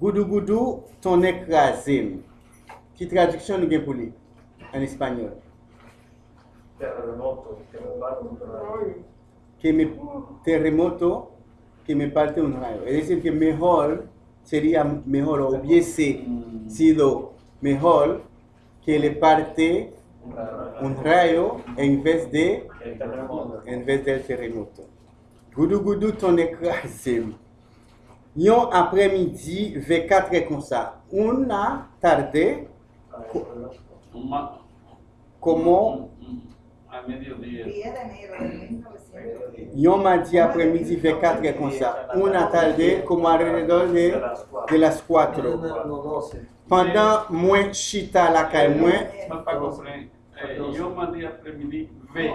Goudou goudou, ton écrasé. Qui traduction nous pour lui? En espagnol? Terremoto, que me parte un rayo. Que me terremoto, que me parte un rayo. Es decir, que mejor sería mejor o hubiese sido mejor que le parte un rayo en vez de en vez del terremoto. Goudou goudou ton écrasé. Yon après-midi, V4 comme ça. Una tarde, Uma, como um- um- a mediodía. 10 de enero de 1910. yon mardi après-midi, V4 comme ça. Una tarde, como alrededor de, de las 4. No, 12. Pendant moi chita la calle, moi Mas para compreender, eh, yo mandé a prevenir V.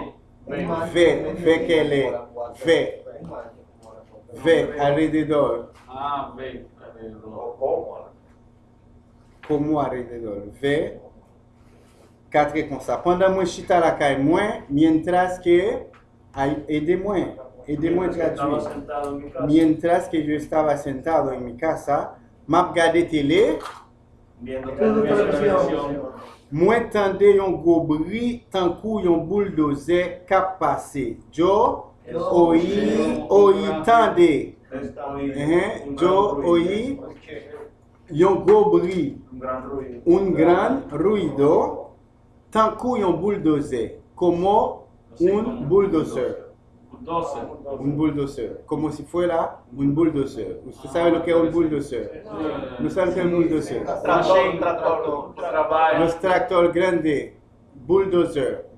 ve alrededor. Ah, ve alrededor. Komo alrededor. Ve, katre kon sa. Pandan mwen chita la kay mwen, mientras ke, ede mwen, ede mwen tradwi. Mientras ke yo estaba sentado en mi casa, map gade tele, mwen tende yon gobri tankou yon bouldoze kap pase. Jo, oyi, oyi yo gran ruido. oí yon gwo bri, un gran ruido. tankou yon bulldozer. Komo un bulldozer. 12. Un bulldozer. Como si fuera un bulldozer. ¿Usted sabe lo que es un bulldozer? No sabe lo que es un bulldozer? Tractor, trabalho. Los tractor grande, bulldozer,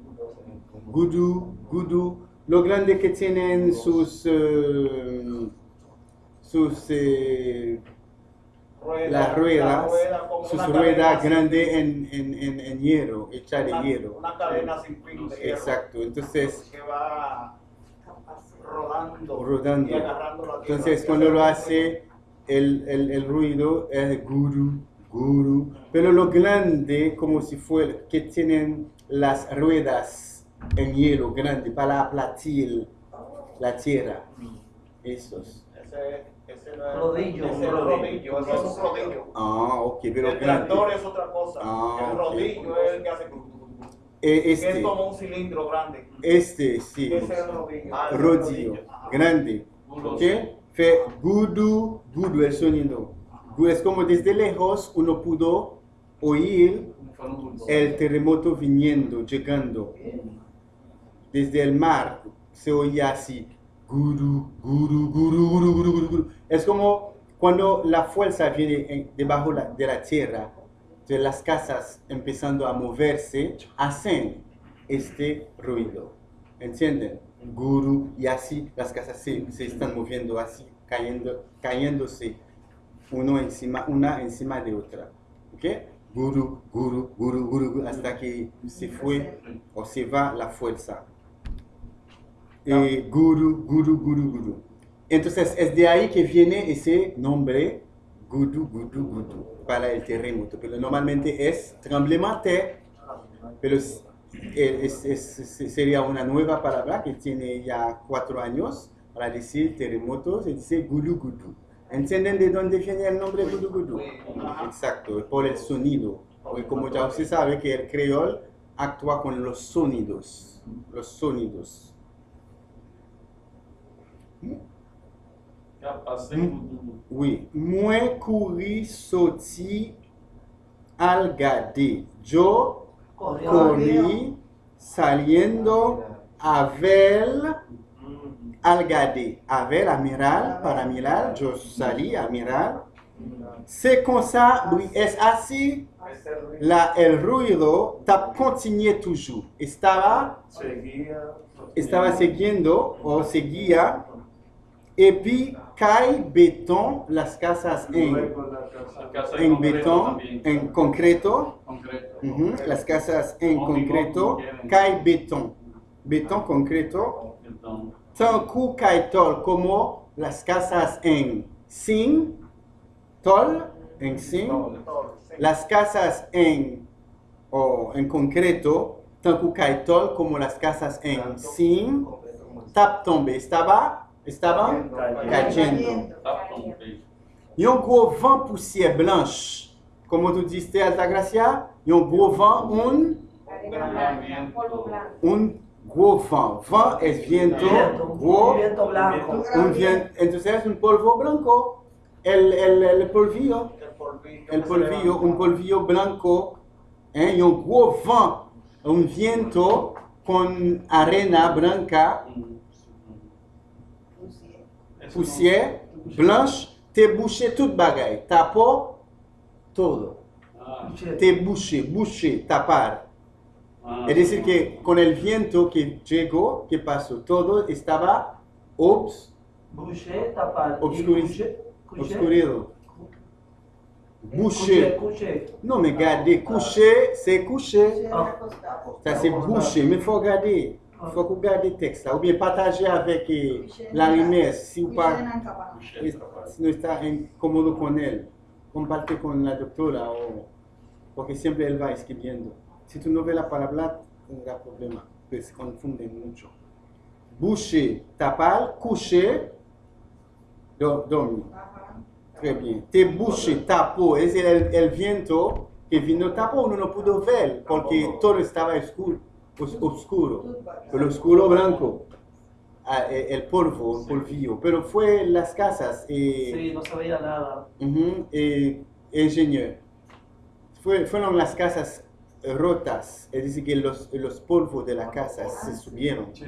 gudu, gudu, lo grande que tienen sus, eh, sus, eh, las ruedas, rueda sus ruedas grandes en, en, en, en hierro, hecha de hierro. Una cadena sin fin de hierro. Exacto, entonces, Que va rodando. Rodando. Y agarrando la tierra. entonces cuando lo hace, el, el, el ruido es guru, guru, pero lo grande como si fuera, que tienen las ruedas en hielo grande para aplatir la tierra. Esos. Ese, ese no es Rodillo. Ese es rodillo. Ese es un rodillo. Ah, ok, pero el grande. tractor es otra cosa. Ah, el rodillo es el que hace. Eh, Que es Este, como un cilindro grande. este, sí. Ese es el rodillo. Ah, el Rodillo, grande. ¿Ok? Fe gudu, gudu el sonido. Gu- Es como desde lejos uno pudo oír el terremoto viniendo, llegando. Desde el mar se oía así. Guru, guru, guru, guru, guru, guru, guru. Es como cuando la fuerza viene en- debajo de la tierra, de las casas empezando a moverse, hacen este ruido. ¿Entienden? Guru, y así las casas se, están moviendo así, cayendo, cayéndose uno encima, una encima de otra. ¿Ok? Guru, guru, guru, guru, hasta que se fue o se va la fuerza. Eh, guru, guru, guru, guru. Entonces es de ahí que viene ese nombre, gudu, gudu, gudu, para el terremoto. Pero normalmente es tremblemante, pero es- es- sería una nueva palabra que tiene ya cuatro años para decir terremoto, se dice gudu, gudu. ¿Entienden de dónde viene el nombre gudu, gudu? Exacto, por el sonido. Como ya usted sabe que el creol actúa con los sonidos, los sonidos. Oui, mwen kouri soti al gade. Yo kouri saliendo avel al gade. Avel, amiral, paramiral, yo sali, amiral. Se konsa, oui, es asi la el ruido tap continue toujours. Estaba, seguía, estaba siguiendo o seguía Et puis, caille, béton, las casas en, la en, en béton, en concreto, las casas en concreto, caille, béton, béton, concreto, tanku, caille, tol, como las casas en sin, tol, en sin, las casas en, oh, en concreto, tanku, caille, tol, como las casas en sin, tap tombe, estaba estaba cayendo. Yon gros vent poussière blanche. Como tu diste, Altagracia? Yon gros vent, un, un gros vent. Vent es viento, gros, un viento, entonces un polvo blanco. El, el, el polvillo, El polvillo. un polvillo blanco. ¿eh? Y un gros vent, un viento con arena blanca, poussière, blanche, te bouché toute bagaille. Tapó todo. Ah, Te bouché, bouché, tapar. ah, Es decir, que con el viento que llegó, que pasó, todo estaba obs, tapar. Obscureci- Coucher. obscurido. Bouché. Non, mais regardez, coucher, c'est coucher. Ah. Ça, c'est bouché. Mais il faut regarder. Il faut que vous regardez le texte là. Ou bien partager avec eh, la rimesse. Si vous no está incómodo con él, comparte con la doctora o porque siempre él va escribiendo. Si tú no ves la palabra, tendrá problema, pues se confunden mucho. Boucher, tapar, coucher, do, dormir. Très bien. Te bouché, tapó, es el, el viento que vino tapó, uno no pudo ver porque todo estaba oscuro, os- oscuro. El oscuro blanco, ah, eh, el polvo, el polvillo, pero fue las casas. eh, Sí, no se veía nada. Ujú, eh, ingeniero. Fue- fueron las casas rotas, es decir, que los, los polvos de la casa se subieron. sí,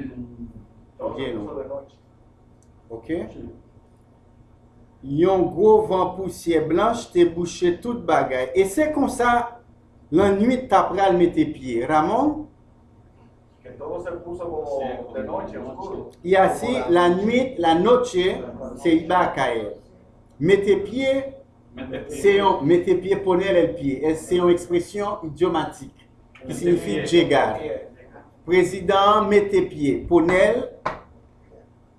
noche. Ok? sí. Yon gros vent poussière blanche te bouché toute bagaille. Et c'est comme ça, la nuit t'apprends mettre tes pieds. Ramon, todo se puso como Sí, de como noche, de oscuro. noche. y así la nuit, la noche, se iba a caer. Mete pieds, Mete pie. c'est un, mete pieds, poner el pied. Es- C'est une expression idiomatique qui signifie llegar. Président, mete pieds. Poner,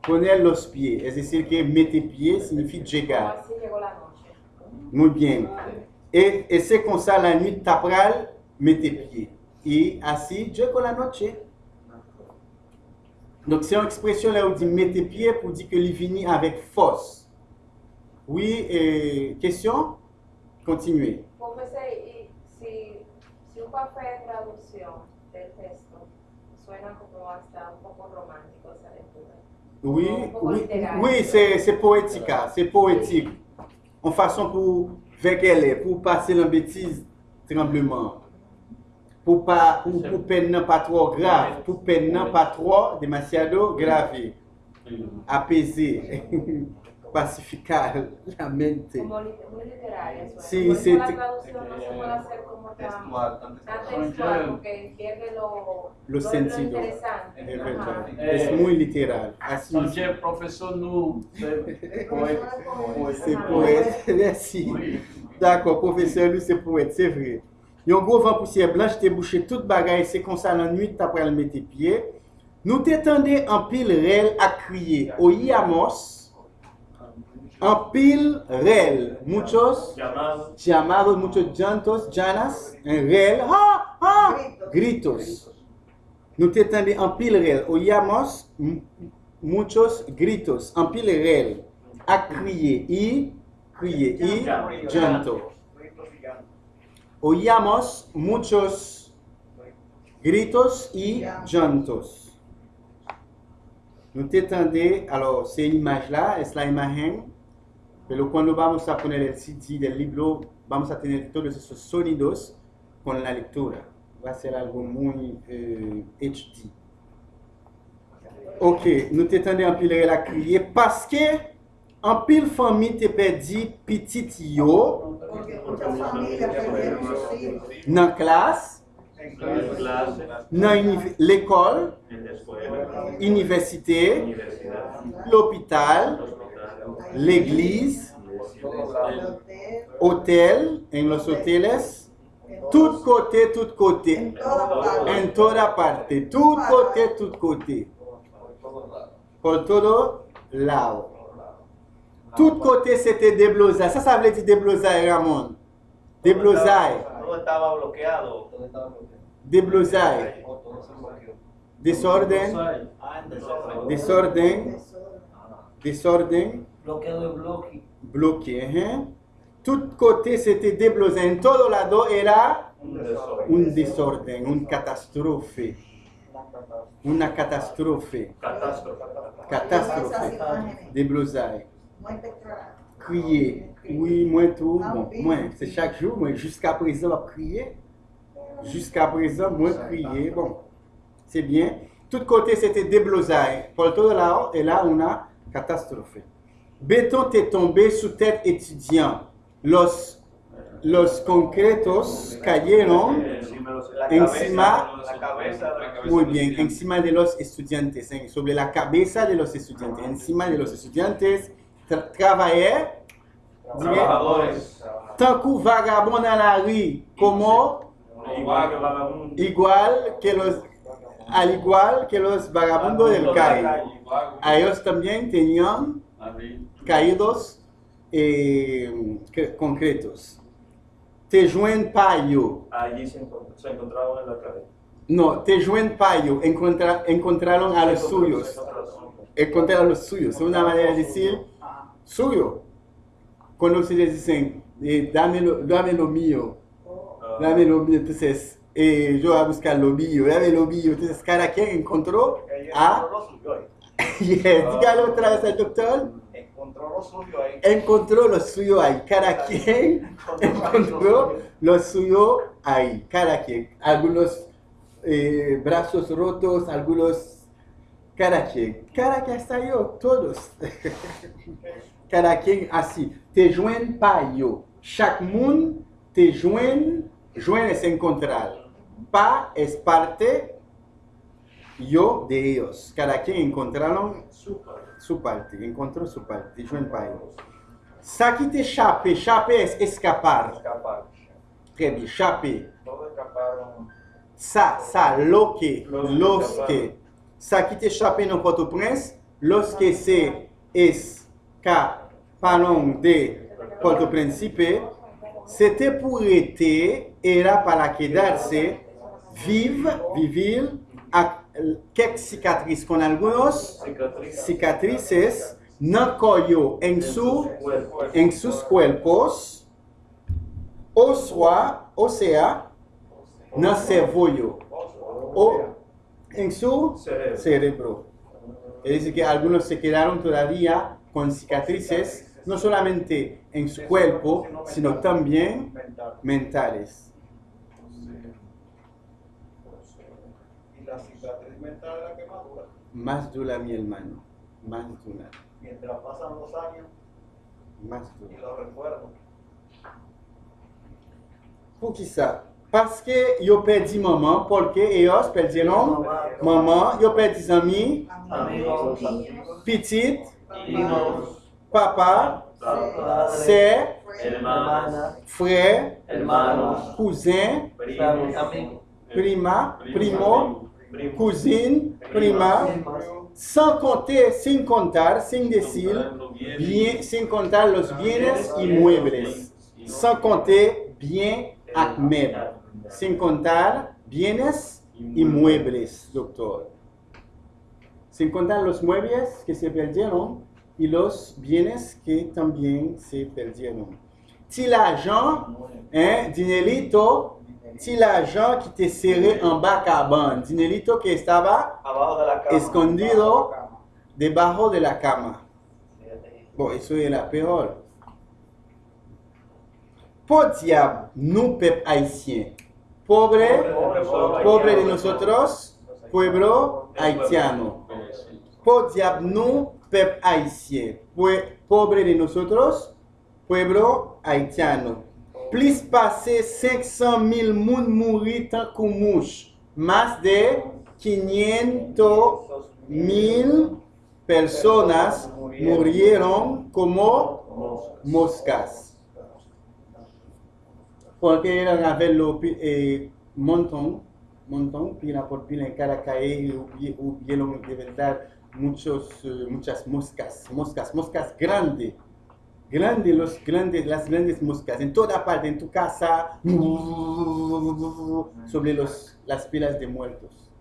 poner los pieds. Es decir, que mete pieds signifie noche. Muy bien. Et, et c'est comme ça la nuit t'apprends, mets tes pieds. Et ainsi, llegó la noche. Donc c'est une expression là où on dit mets tes pieds pour dire que il finit avec force. Oui, et question? Continuez. Profesor, y si, si un papel de traducción del texto suena como hasta un poco romántico esa lectura. Oui, oui, oui c'est poétique, hein, c'est poétique. En façon pour faire qu'elle est, pour passer la bêtise tremblement. Pour pas, pour, pour peine pas trop grave, pour peine pas trop demasiado grave. Apaiser, pacificar la mente. Sí, sí, la te- traducción no se puede hacer como tan, Textual, tan tan textual. textual porque pierde lo, Lo lo sentido. interesante. Es Ajá. verdad. Es muy literal. Así profesor, no c'est poète. Merci. Oui. D'accord, professeur, lui, c'est poète, c'est vrai. Yon gros vent poussière blanche, toute bagaille, c'est comme ça la nuit, t'as le mettre tes pieds. Nous t'étendais en pile réel à crier. Oíamos en pile réel. Muchos llamados, muchos llantos, llanas, en réel, ah, ah, gritos. Nous en pile réel. Oíamos m- muchos gritos, en pile réel, à crier, y crier, y llanto. Oíamos muchos gritos y llantos. Nous t'étendais, alors, ces images-là, es la imagen, pero cuando vamos a poner el CD del libro, vamos a tener todos esos sonidos con la lectura. Va a ser algo muy eh, HD. Ok, nous t'étendais en pile la crier parce que An pil fami te pedi pitit yo. Nan klas, nan l'ekol, universite, l'opital, l'eglise, hotel, en los hoteles, tout kote, tout kote, en toda parte, tout kote, tout kote, por todo lao. Tout côté c'était déblosaille. Ça, ça veut dire déblosaille, Ramon. Déblosaille, Todo estaba bloqueado. déblosaille, desorden, Ah, en desorden. desorden, desorden, bloqué. hein. Tout côté c'était déblosé. En todo lado era Un desorden. un desorden, una catástrofe. Una catástrofe. Catástrofe. Catástrofe. Crier. Oui, moi tout. Bon, moi, c'est chaque jour. Moi, jusqu'à présent, je crier. Jusqu'à présent, moi, crier. Bon, c'est bien. Tout côté, c'était déblosage. Por todo lado, era una catástrofe. Béton est tombé sous tête étudiant. Los, los concretos cayeron Encima Muy bien, encima de los estudiantes, sobre la cabeza de los estudiantes, encima de los estudiantes, tra trabajar, trabajadores. tanto vagabundo en la rue, como Igual que vagabundo. igual que los, al igual que los vagabundos del calle. A ellos también tenían caídos eh, concretos. Te juen payo, Allí se, encont- se encontraban en la calle. no, te juen payo, encontra- encontraron a los suyos. encontraron. encontrar a los suyos. Es una manera de decir suyo. Cuando ustedes dicen, eh, dame, lo, dame lo mío, Ah, dame lo mío, entonces eh, yo voy a buscar lo mío, dame lo mío. Entonces cada quien encontró a... ahí. Yes, dígalo otra vez al doctor. Encontró lo suyo ahí. Encontró lo suyo ahí. Cada quien encontró lo suyo ahí. Cada quien. Algunos eh, brazos rotos, algunos... Cada quien. Cada quien yo, todos. Cada quien así. Te joen pa yo. Chaque monde te joen. Joen es encontrar. Pa es parte. Yo de ellos. Cada quien encontraron su parte. Encontró su parte. Te joen pa yo. Ça qui t'échappe, échapper es escapar. Escapar. Très bien, échapper. Ça, ça, lo que, Los los que que. Ça qui t'échappe en Port-au-Prince, los que se escaparon de Port-au-Príncipe, c'était pour été, era para quedarse, vive, vivir, a quelques cicatrices, con algunos cicatrices, no collo en su en sus cuerpos, o sea, o sea, no cebollo, o en su Cerebro. cerebro. Es decir, que algunos se quedaron todavía con cicatrices, no solamente en su cuerpo, sino también mentales. Y la cicatriz mental es la quemadura. Más dura, mi hermano, más dura, Mientras pasan los años más y dura. los recuerdos. Por que ça? Parce que eu perdi maman, porque eles perderam maman, eu perdi amis, Amigos, petit, hijos, papá, papá se, hermana, hermano, cousin, primo, prima, primo, primo prima, sans contar, sin contar, sin decir, bien, sin contar los bienes inmuebles, sans bien sin contar bienes inmuebles, doctor. Sin contar los muebles que se perdieron y los bienes que también se perdieron. Si l'argent, hein, dinerito, si l'argent qui te serré en bas cabane, dinerito que estaba escondido debajo de la cama. Bon, eso es la peor. Por diable, nous, peuple haïtien, pobre, Pobre pueblo pobre de nosotros, pueblo haitiano. Por diable, nous, peuple haïtien, pobre de nosotros, pueblo haitiano. Plus passer 500 000 moun mourir tant mouche. Más de 500 mil personas murieron como moscas. Porque eran a ver lo eh, montón, montón, pila por pila en cada calle y hubi- hubieron de verdad muchos, eh, muchas moscas, moscas, moscas grandes. Grandes, los grandes, las grandes moscas, en toda parte, en tu casa, sobre los, las pilas de muertos.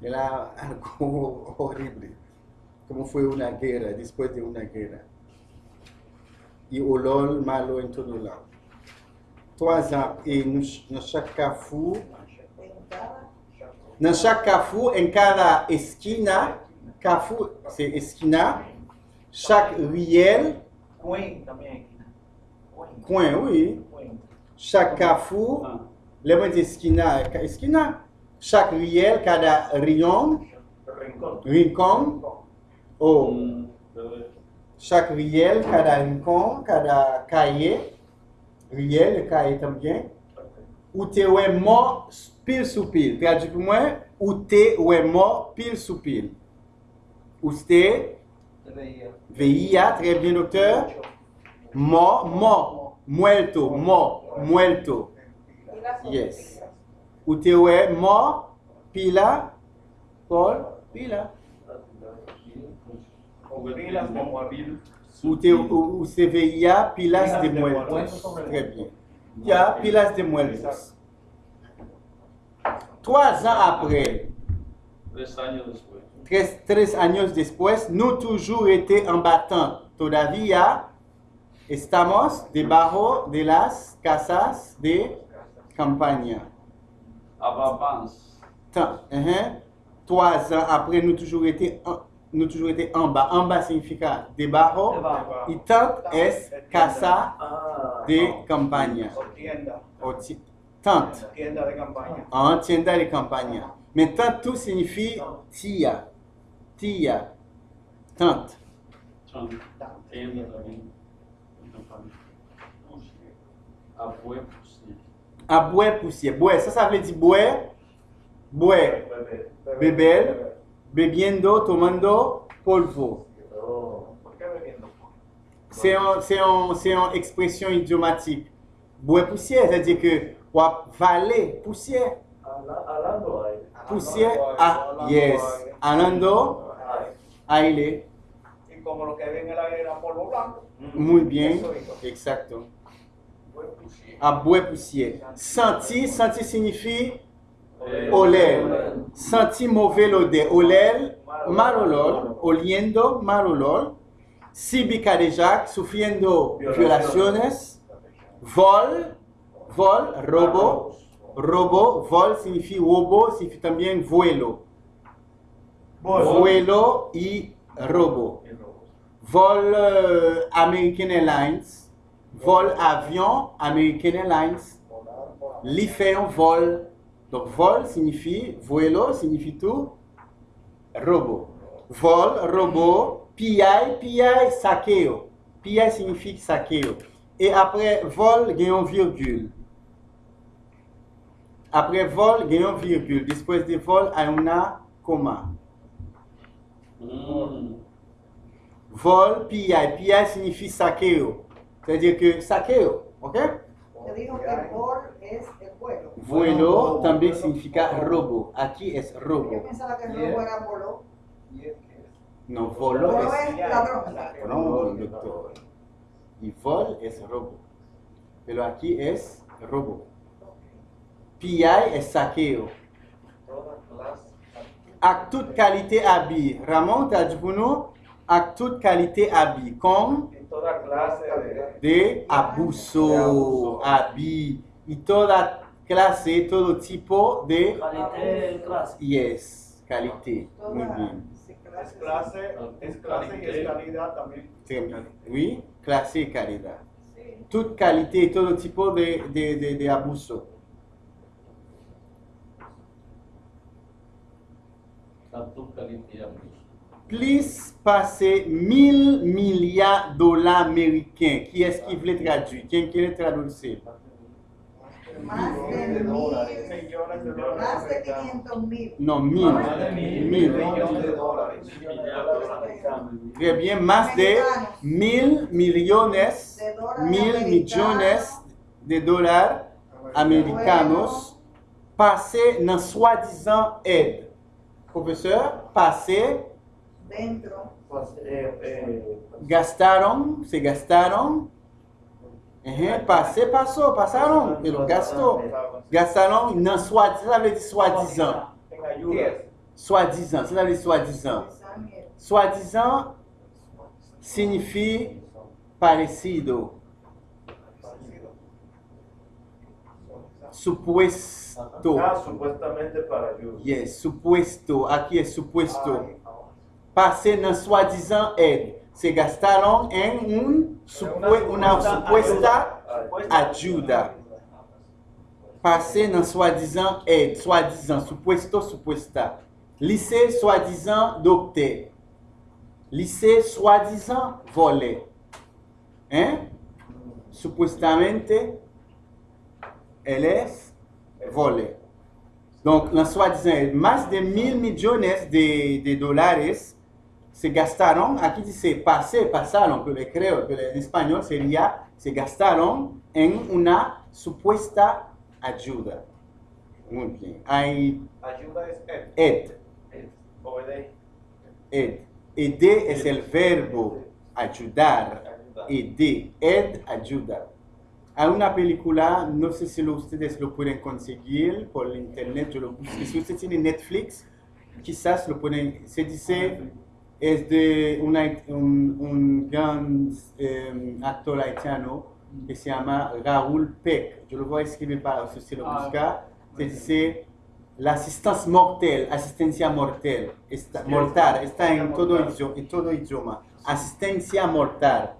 Era algo horrible, como fue una guerra, después de una guerra. e olol malo em todo lado. Trois ans, e no, no Chacafu, En cada no Chacafu, em cada esquina, Cafu, c'est esquina, chaque riel, también. Coin, oui, chaque Cafu, Ah, lembra de esquina, esquina, chaque riel, cada rion, Rincón. rincon, ou mm, chaque riel, cada rincon, cada cahier, riel, le cahier também, ou te mort pile sous pile. Traduit pour moi, ou te mort pile sous pile. Ou te veía, très bien docteur, mort, mort, muerto, mort, muerto. Yes. Ou te mort, pila, Paul, pila. Ou, te, ou, ou se veía pilas de muertos. muertos. Très bien. Ya, pilas de muertos. Trois ans après, Tres años después. Tres, tres años después, nous toujours été en battant. Todavía estamos debajo de las casas de campaña. Tant, hein, Trois ans après, nous toujours été en, nous toujours été en bas. En bas signifie debajo. Y tant es casa Ah. de campaña. O tienda, O ti- tant. en tienda de campaña. Mais tant tout signifie tia. Tia. Tant. Son tienda también. Abue, pues, sí. A boire poussière. Boire, ça, ça veut dire boire. Boire. Beber. Bebiendo, tomando, polvo. C'est un- c'est un- c'est une expression idiomatique. Boire poussière, c'est-à-dire que wap valer poussière. Poussière, ah, yes. Alando, aire. Y como lo que ven en el aire era polvo blanco. Muy bien, exacto. A ah, bue poussière. Senti, senti signifie oler. Senti mauvais odeur. Oler, marolol, oliendo, marolol. Síbica de Jacques, sufriendo violaciones. Vol, vol, robo. Robo, vol significa robo, significa también vuelo. Vuelo y robo. Vol euh, American Airlines. Vol avion American Airlines. Li fait un vol. Donc vol signifie, vuelo signifie tout, robo. Vol, robo, PI, PI, saqueo. PI signifie saqueo. Et après vol, gagnons virgule. Après vol, gagnons virgule. Después de vol, hay una coma. Mm, Vol, PI. PI signifie saqueo. C'est-à-dire que saqueo, ok? Te dijo que vol es el vuelo. Vuelo también significa robo. Aquí es Yo robo. pensaba que el robo era voló. No, volo Voló es es ladrón. No, doctor. Y vol es robo. Pero aquí es robo. PI es saqueo. Todas las Avec toute qualité habit. Ramon, t'as dit pour nous? Avec toute qualité habit. Comme de de abuso, habit. Y toda clase, todo tipo de... Qualité clase. Yes, qualité. Muy bien. Es clase, es clase y es calidad también. Oui, clase y calidad. Toute qualité, todo tipo de, de, de, de abuso. Plus passer 1000 milliards de dollars américains. Qui est-ce qui voulait traduire? Qui qui le traduire? Más de mil, Millones de dólares más de americanos. 500 mil. Non, 1000. Más de mil. 1000. Millones de dólares. Très bien, más de 1000 millones, mil americanos. millones de dólares americanos passés dans soi-disant aide. Professeur, passé, Dentro. Eh, eh, gastaron, se gastaron. Uhum, passé, passou, passaron, pero gastou. Ça veut dire soi-disant. Soi-disant, ça veut dire soi-disant. Soi-disant signifie parecido, supuesto. Acá, supuestamente para Dios. Yes, supuesto. Aquí es supuesto. Ah, Pasé en soi-disant él. Se gastaron en un, supue, una supuesta ayuda. Pasé en soi-disant él. Soi-disant, supuesto, supuesta. Lycée, soi-disant, docteur. Lycée, soi-disant, volé. Hein? Supuestamente, eles volé. Donc, na soi-disant, mais de mil millones de, de dólares se gastaron, aquí dice pasé, pasaron, pero creo que en español sería se gastaron en una supuesta ayuda. Muy bien. Hay Ayuda es él. ed, Obedece. ed. Aider es el verbo ayudar. Ayuda. Aider, ed, ayuda. Hay una película, no sé si lo- ustedes lo pueden conseguir por internet, yo lo busqué. Si usted tiene Netflix, quizás lo pueden, se dice, es de una- un, un gran eh, actor haitiano que se llama Raúl Peck. Yo lo voy a escribir para si usted lo Ah, busca. Se dice mortelle, asistencia mortal, está, mortal, está en todo, idioma, en todo idioma. Asistencia mortal.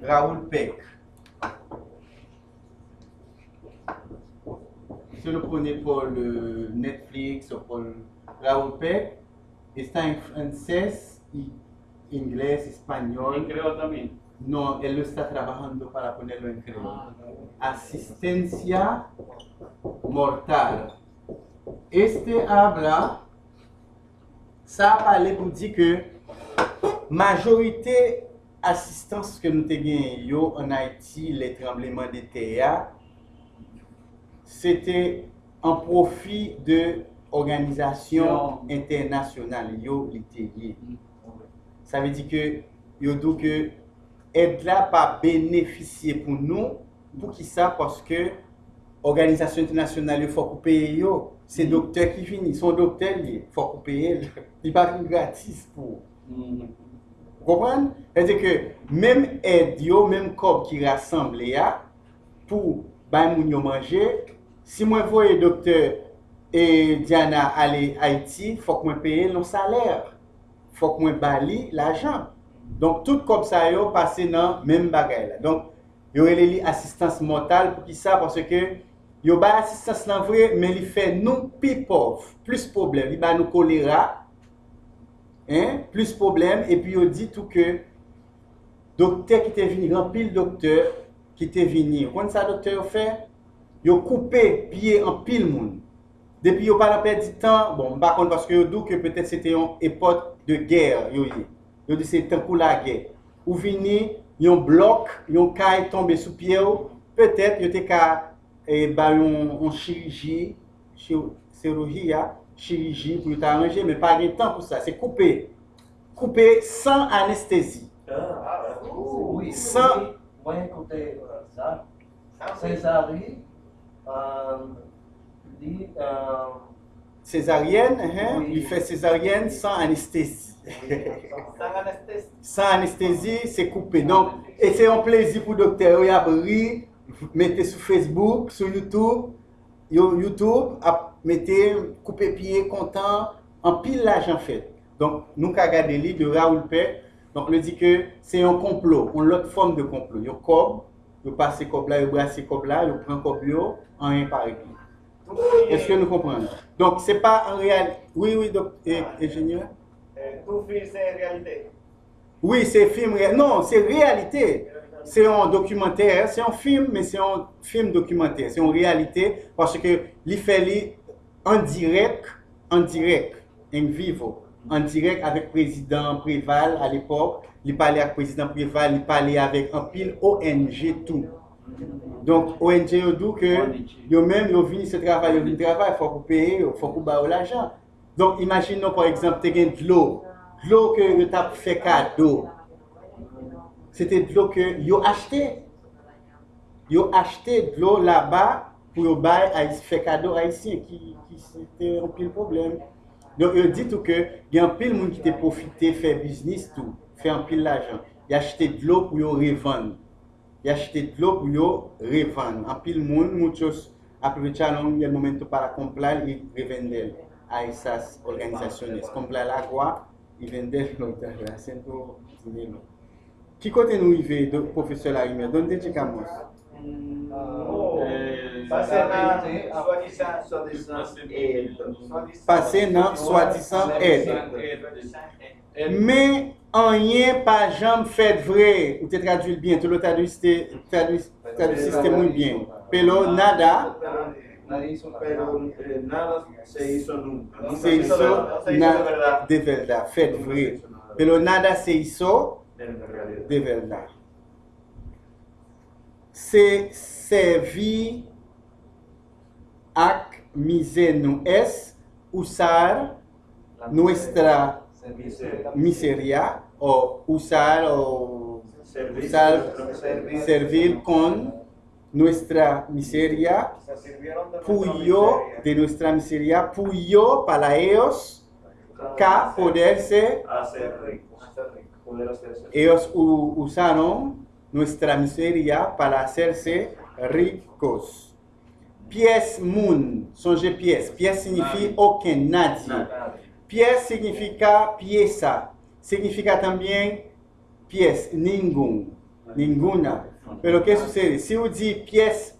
Raúl Peck. Si lo pone por le Netflix o por Raúl Peck, está en francés, y inglés, español. creo también. No, él lo está trabajando para ponerlo en creol. Ah, Asistencia mortal. Este habla, ça parle pour dire que majorité assistance que nous yo en Haïti, les tremblements de terre, sete an profi de organizasyon internasyonal yo li te ye. Sa ve di ke yo do ke ed la pa benefisye pou nou pou ki sa paske Organizasyon internasyonal yo fòk ou peye yo, se doktèr ki fini, son doktèr li fòk ou peye yo, li pa fin gratis pou. Mm. Gopran? Fèzè ke, mèm ed yo, mèm kòp ki rassemble ya, pou bay moun yo manje, Si mwen voye doktor e Diana ale Haiti, fok mwen peye lon saler. Fok mwen bali l'ajan. Donk tout kop sa yo pase nan menm bagay la. Donk yo ele li asistans mental pou ki sa parce ke yo ba asistans nan vre men li fe nou pi pov. Plus problem. Li ba nou kolera. Hein? Plus problem. E pi yo di tou ke doktor ki te vini, rampil doktor ki te vini. Kon sa doktor yo fe? Yo coupé pied en pile moun. Depuis yo pas perdre du temps. Bon par contre parce que yo dit que peut-être c'était une époque de guerre yo y yo dit c'est temps pour la guerre. Ou vini yon bloc yon caille tombé sous pied ou, peut-être yo te ka e ba yon, yon chirurgie chir- chirurgie chirurgie pour t'arranger mais pas de temps pour ça. C'est coupé coupé sans anesthésie. Ah, oui. Sans- Moi, écoutez ça. Ah, Césarie, euh, dit, euh, césarienne hein, Oui. il fait césarienne sans anesthésie Sans anesthésie. sans anesthésie, c'est coupé. Donc, et c'est un plaisir pour le docteur. Il a mettez sur Facebook, sur YouTube, yo- YouTube, a- mettez couper pied, content, en pile l'argent fait. Donc, nous avons regardé le livre de Raoul Peck. Donc, on dit que c'est un complot, une autre forme de complot. Yo cob, yo passe cob là, yo brasse cob là, yo prend cob yo, en un par équipe. Est-ce que nous comprenons? Donc, c'est pas en réalité. Oui, oui, docteur, ingénieur. Eh, tu fils c'est réalité. Oui, c'est film réel. Non, c'est réalité. C'est un documentaire, c'est un film, mais c'est un film documentaire. C'est une réalité parce que il fait li en direct, en direct, en vivo, en direct avec le président Préval à l'époque. Il parlait avec le président Préval, il parlait avec un pile ONG tout. Donc, ONG yo dit que yo même yo vini ce travail, yo vini travail, faut qu'on paye, faut qu'on baille l'argent. Donc, imaginons par exemple, tu as de l'eau, de l'eau que yo t'a fait cadeau. C'était de l'eau que yo acheté. Yo acheté de l'eau là-bas pour yo bail fait cadeau haïtien qui qui c'était un pile problème. Donc yo dit que il y a un pile monde qui t'a profité faire business tout, faire un pile l'argent. y achete de l'eau pour revendre. Y achete de l'eau pour revendre. En pile monde, muchos aprovecharon el momento para comprar y revender a esas organizaciones. Comprar agua y venderlo, haciendo dinero. Qui côté nous do- professeur Larimé? Donde llegamos? Pase nan swadisan ed. Men, anyen pa jam fèd vre. Ou te tradwil bien, te lo tradwil sistem moun bien. Pelo nada. Se iso de verda, fèd vre. Pelo nada se iso de verda. se servir ac miseno es usar nuestra miseria. o usar o servir, usar, servir, con nuestra miseria puyo de nuestra miseria puyo para ellos K poderse hacer. Ellos usaron nuestra miseria para hacerse ricos. Pies mun, songe pies, pies significa aucun, nadie. Pies significa pieza, significa también pies, ningún, ninguna. Pero ¿qué sucede? Si uno dice pies,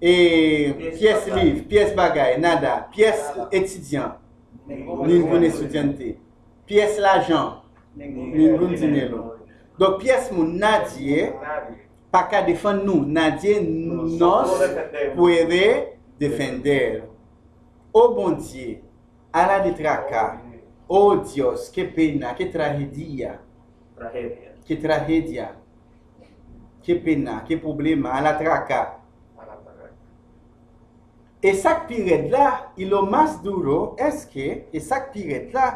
eh, bagay. livre, pies bagay, nada, pies étudiant, ningún estudiante, pies l'argent, ningún dinero. Dok piyes moun nadye, pa ka defan nou. Nadye nos pwede defender. O bondye, ala de traka, o Dios, ke pena, ke tragedia. Ke tragedia. Ke pena, ke problema, ala traka. E sak piret la, ilo mas duro, eske, e sak piret la,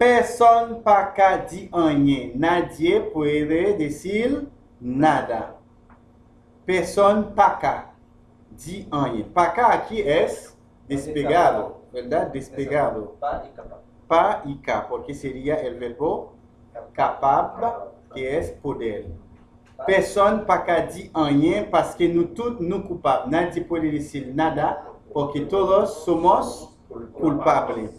personne pas qu'à dire rien. Nadie puede decir nada. Personne pas qu'à dire rien. Pas qu'à aqui é despegado, verdade? Despegado. Pas e capaz. Pas e capaz, porque seria o verbo capable, que é poder. Personne pas qu'à dire rien, parce que nous tous nous coupables. Nadie puede decir nada, porque todos somos culpables.